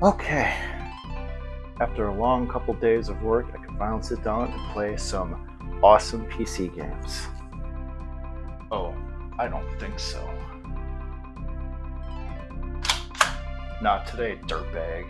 Okay. After a long couple days of work, I can finally sit down and play some awesome PC games. Oh, I don't think so. Not today, dirtbag.